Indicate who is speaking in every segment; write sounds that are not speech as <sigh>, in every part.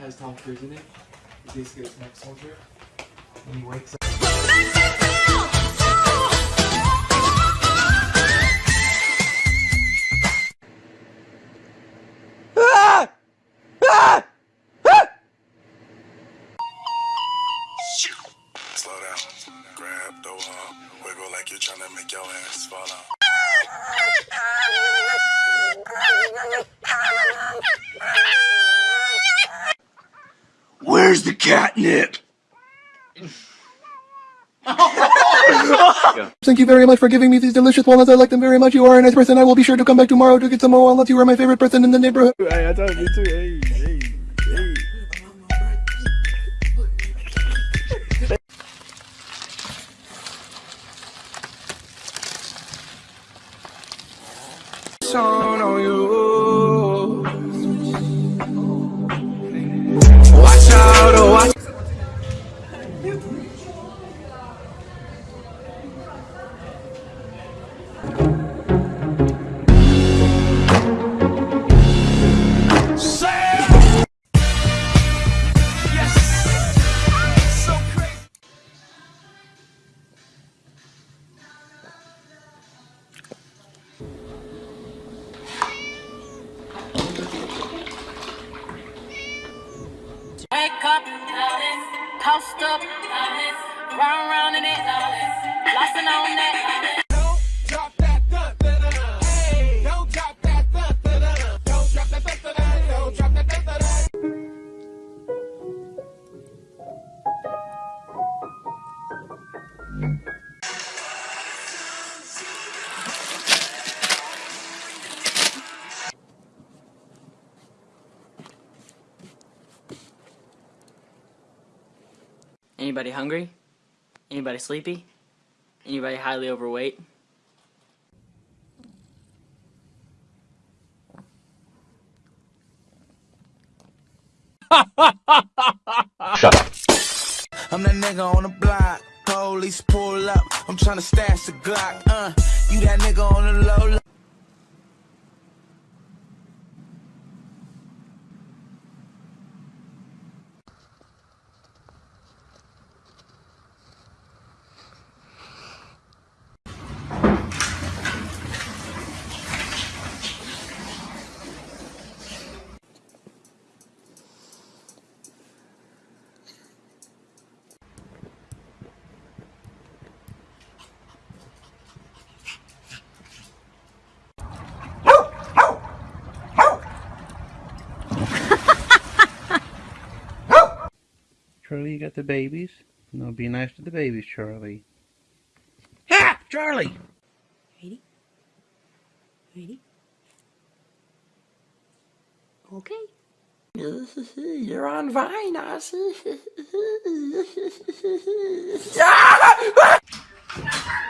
Speaker 1: has Tom Cruise in it. He's basically a tech soldier. And he wakes up.
Speaker 2: Where's the catnip? <laughs>
Speaker 3: Thank you very much for giving me these delicious walnuts. I like them very much. You are a nice person. I will be sure to come back tomorrow to get some more walnuts. You are my favorite person in the neighborhood.
Speaker 4: Hey, I told you too. Hey, hey, hey.
Speaker 2: Song on you. Out, oh, watch.
Speaker 5: Anybody hungry? Anybody sleepy? Anybody highly overweight? Shut up.
Speaker 6: I'm that nigga on the block. Police pull up. I'm tryna stash the Glock. Uh, you that nigga on the low. low.
Speaker 4: Charlie, you got the babies? No, be nice to the babies, Charlie. Ha! Charlie!
Speaker 7: Ready? Ready? Okay.
Speaker 5: You're on Vine, I <laughs> <laughs>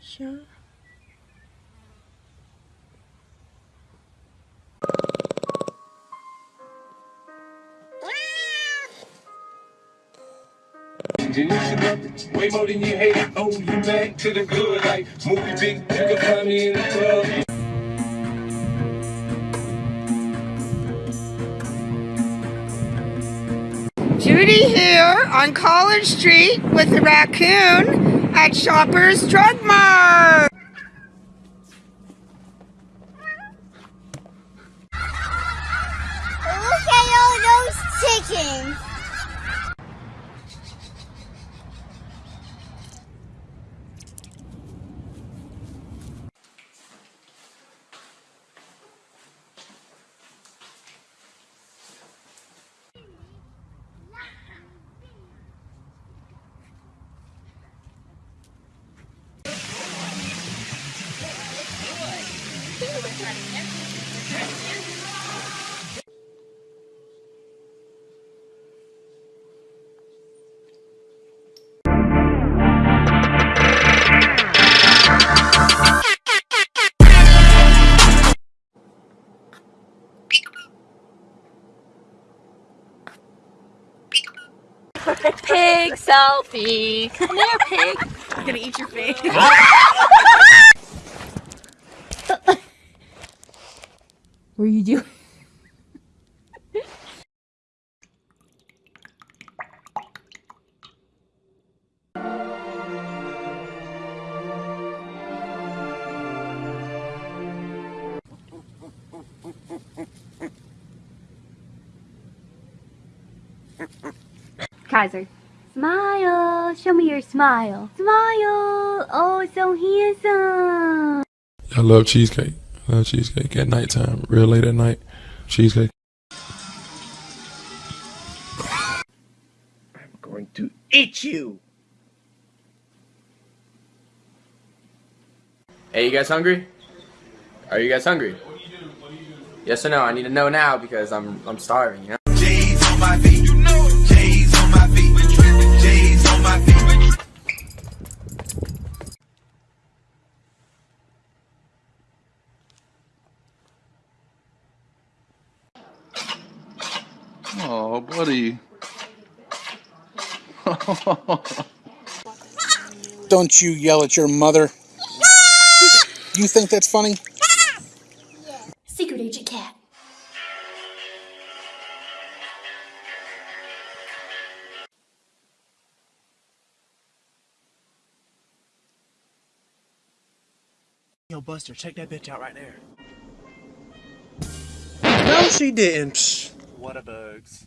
Speaker 7: sure?
Speaker 8: Way more than you hate it. Oh, you back to the good. Like movie big, you can find me in the club.
Speaker 9: Judy here on College Street with the raccoon at Shoppers Drug Mart.
Speaker 10: Look at all those chickens.
Speaker 11: Selfie. Come here, pig. I'm gonna eat your face. <laughs>
Speaker 10: What are you doing? Kaiser. Smile. Show me your smile. Smile. Oh, so handsome.
Speaker 12: I love cheesecake. I love cheesecake at nighttime, real late at night. Cheesecake.
Speaker 8: I'm going to eat you.
Speaker 13: Hey, you guys hungry? Are you guys hungry? Yes or no? I need to know now because I'm I'm starving. You know.
Speaker 12: Buddy. <laughs>
Speaker 14: Don't you yell at your mother. You think that's funny?
Speaker 10: Secret Agent Cat.
Speaker 15: Yo, Buster, check that bitch out right there.
Speaker 8: No, she didn't.
Speaker 15: What a bugs.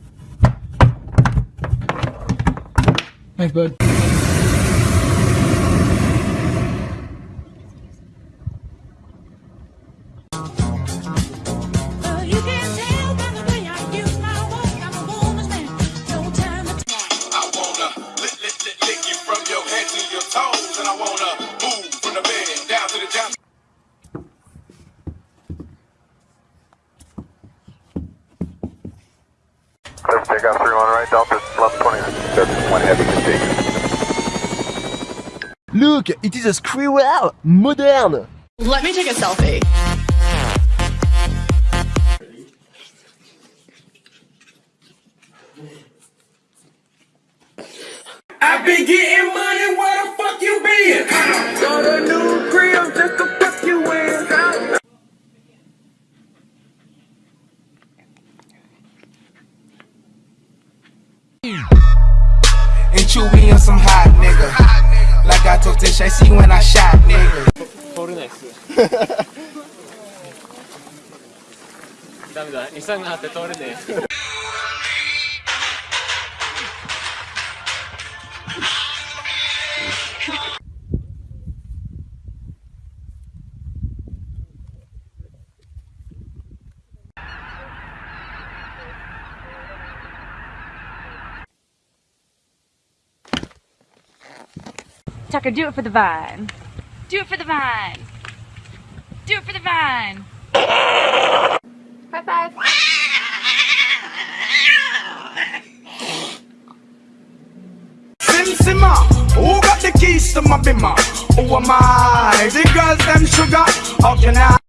Speaker 2: Thanks, bud.
Speaker 16: One heavy mistake.
Speaker 8: Look, it is a squirrel, modern.
Speaker 11: Let me take a selfie.
Speaker 8: I been getting money, where the fuck you been? Got a new crib just to fuck you in
Speaker 17: with you, we on some hot nigga. Like I told Tish, I see when I shot nigga.
Speaker 13: 거울이 나있어요. 감사합니다.
Speaker 18: Tucker, do it for the vine. Do it for the vine. Do it for the vine. High five.
Speaker 17: Sim Simma, who got the keys to my bimmer? Who am I? The girls them sugar. How can I?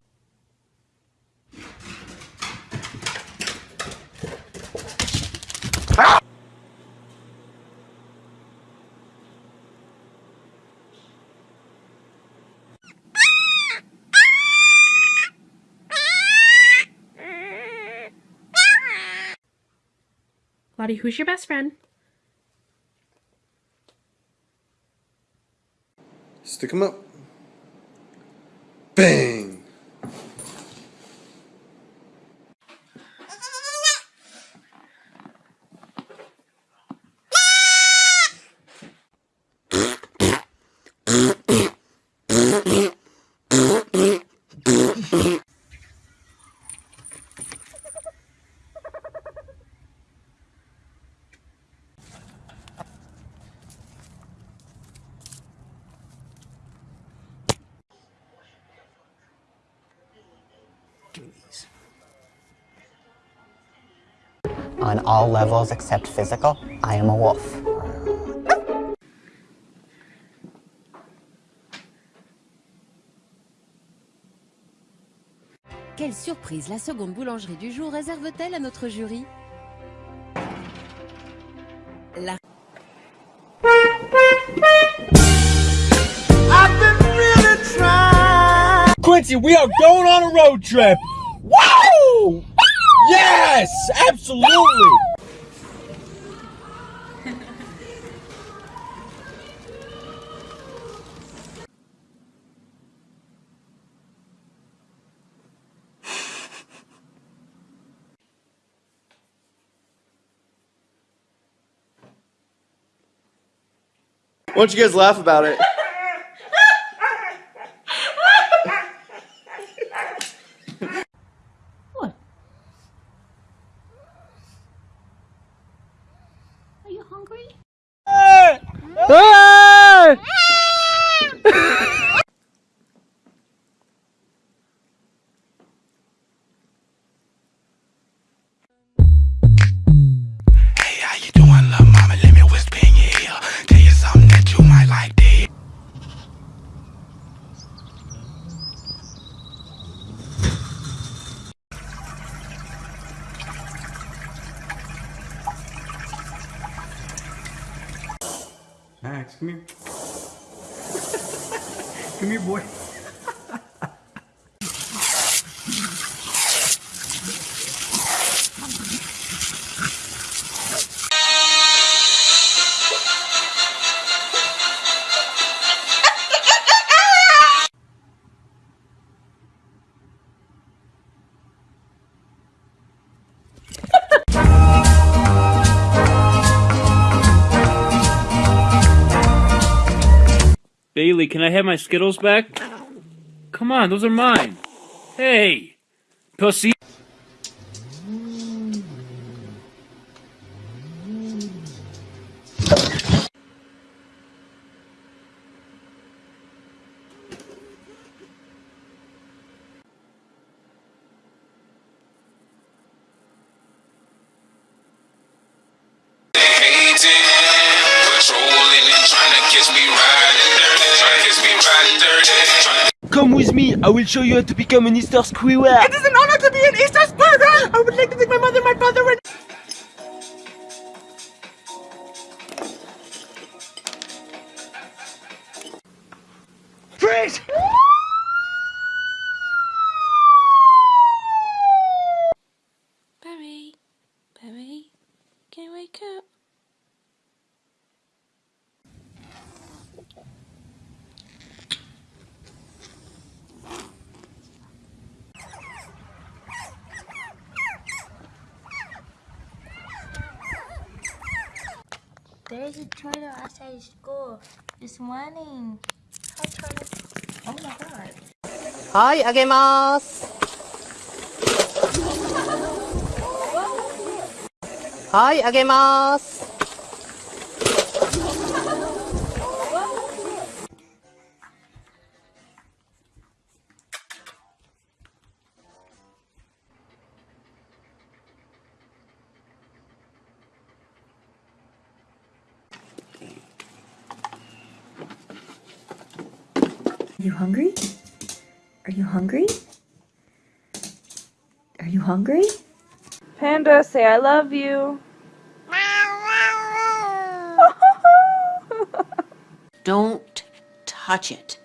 Speaker 15: Who's your best friend?
Speaker 19: Stick 'em up.
Speaker 20: On all levels except physical, I am a wolf.
Speaker 21: Quelle surprise la seconde boulangerie du jour réserve-t-elle à notre jury La
Speaker 17: I've been really trying.
Speaker 1: Quincy, we are going on a road trip. Yes, absolutely.
Speaker 19: Why don't you guys laugh about it?
Speaker 12: Bailey, can I have my Skittles back? Come on, those are mine. Hey, pussy.
Speaker 22: Catch me riding
Speaker 1: Come with me. I will show you how to become an Easter squirrel.
Speaker 17: It is an honor to be an Easter Sparta. I would like to thank my mother, my father, and.
Speaker 23: There's a turtle outside school. It's running. Hi, turtle. Oh my god.
Speaker 20: はい、あげます。はい、あげます。Hungry? Are you hungry? Are you hungry?
Speaker 11: Panda, say I love you. <laughs>
Speaker 24: Don't touch it.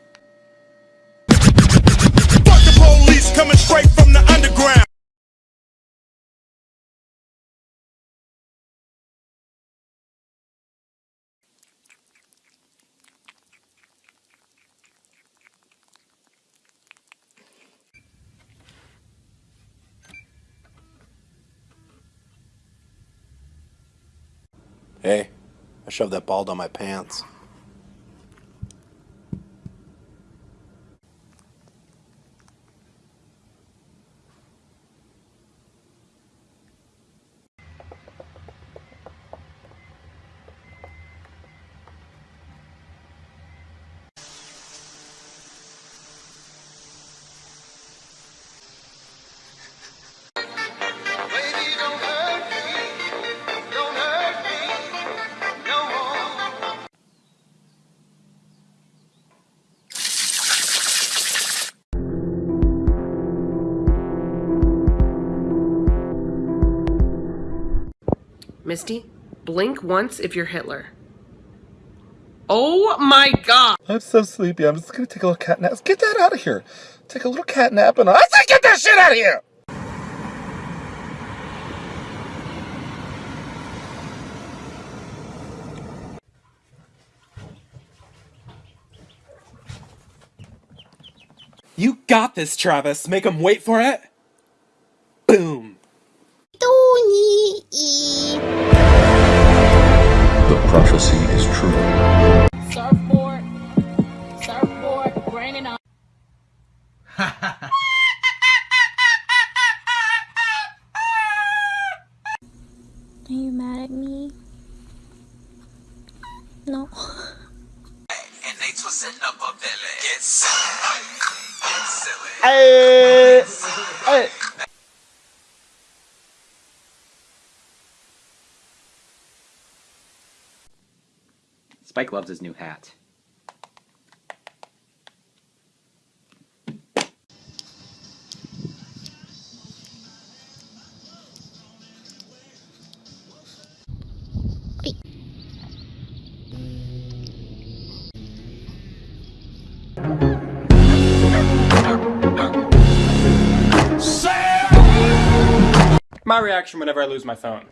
Speaker 19: Hey, I shoved that ball down my pants.
Speaker 25: Misty, blink once if you're Hitler. Oh my god!
Speaker 26: I'm so sleepy. I'm just gonna take a little cat nap. Get that out of here. Take a little cat nap and I say get that shit out of here.
Speaker 15: You got this, Travis. Make him wait for it. Boom.
Speaker 12: The prophecy is true.
Speaker 2: Surfboard, surfboard, raining on.
Speaker 23: Are you mad at me? No.
Speaker 22: And they twisting up a belly. Get silly. Get silly.
Speaker 8: Hey, hey.
Speaker 14: Spike loves his new hat.
Speaker 15: My reaction whenever I lose my phone.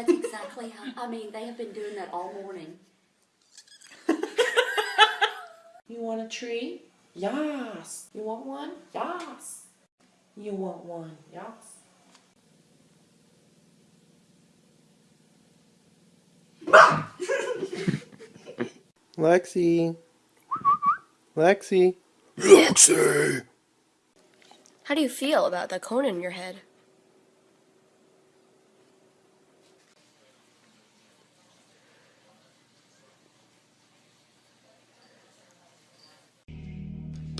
Speaker 16: That's exactly how, I mean, they have been doing that all morning.
Speaker 25: You want a tree? Yes. You want one? Yes. You want one? Yes.
Speaker 8: Lexi. Lexi.
Speaker 26: Lexi.
Speaker 23: How do you feel about the cone in your head?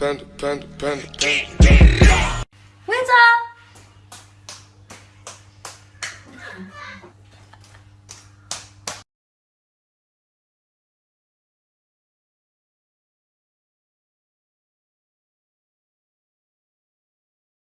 Speaker 12: Panda, panda, panda, panda.
Speaker 16: Winter!